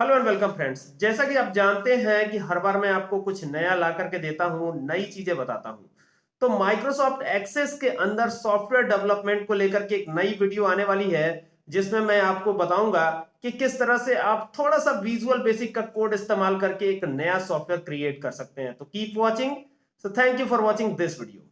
Hello and welcome friends जैसा कि आप जानते हैं कि हर बार मैं आपको कुछ नया ला करके देता हूँ, नई चीज़ें बताता हूँ। तो माइक्रोसॉफ्ट एक्सेस के अंदर सॉफ्टवेयर डेवलपमेंट को लेकर के एक नई वीडियो आने वाली है, जिसमें मैं आपको बताऊँगा कि किस तरह से आप थोड़ा सा विजुअल बेसिक का कोड इस्तेमाल करके एक नया सॉफ्टवेयर क्रिएट कर सकते हैं। तो keep watching so thank you for watching this video